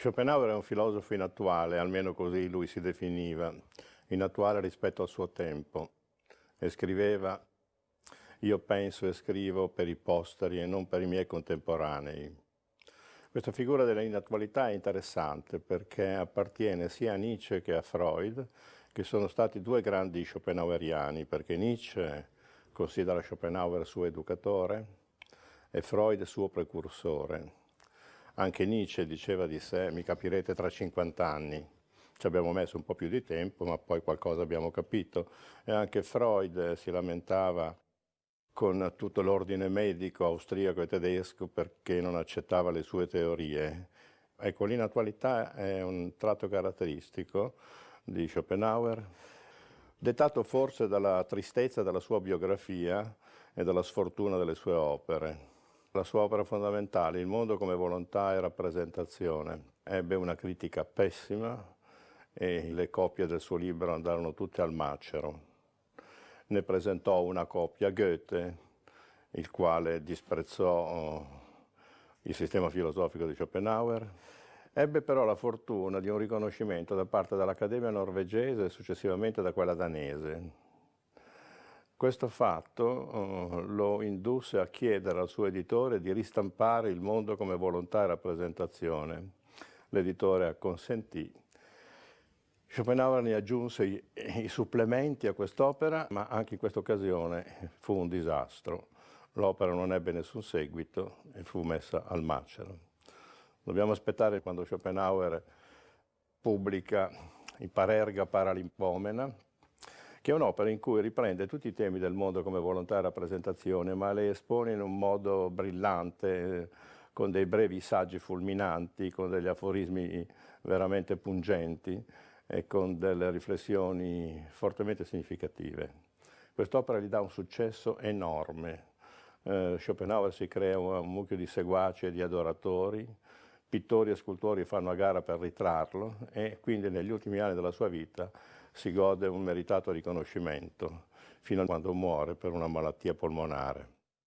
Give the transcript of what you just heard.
Schopenhauer è un filosofo inattuale, almeno così lui si definiva, inattuale rispetto al suo tempo, e scriveva io penso e scrivo per i posteri e non per i miei contemporanei. Questa figura dell'inattualità è interessante perché appartiene sia a Nietzsche che a Freud, che sono stati due grandi schopenhaueriani, perché Nietzsche considera Schopenhauer suo educatore e Freud suo precursore. Anche Nietzsche diceva di sé, mi capirete tra 50 anni. Ci abbiamo messo un po' più di tempo, ma poi qualcosa abbiamo capito. E anche Freud si lamentava con tutto l'ordine medico austriaco e tedesco perché non accettava le sue teorie. Ecco, l'inattualità è un tratto caratteristico di Schopenhauer, dettato forse dalla tristezza della sua biografia e dalla sfortuna delle sue opere. La sua opera fondamentale, Il mondo come volontà e rappresentazione, ebbe una critica pessima e le copie del suo libro andarono tutte al macero. Ne presentò una copia Goethe, il quale disprezzò il sistema filosofico di Schopenhauer. Ebbe però la fortuna di un riconoscimento da parte dell'Accademia norvegese e successivamente da quella danese. Questo fatto uh, lo indusse a chiedere al suo editore di ristampare il mondo come volontà e rappresentazione. L'editore acconsentì. Schopenhauer ne aggiunse i, i supplementi a quest'opera, ma anche in questa occasione fu un disastro. L'opera non ebbe nessun seguito e fu messa al macero. Dobbiamo aspettare quando Schopenhauer pubblica in Parerga Paralimpomena, che è un'opera in cui riprende tutti i temi del mondo come volontà e rappresentazione, ma le espone in un modo brillante, con dei brevi saggi fulminanti, con degli aforismi veramente pungenti e con delle riflessioni fortemente significative. Quest'opera gli dà un successo enorme. Eh, Schopenhauer si crea un mucchio di seguaci e di adoratori, pittori e scultori fanno a gara per ritrarlo e quindi negli ultimi anni della sua vita si gode un meritato riconoscimento fino a quando muore per una malattia polmonare.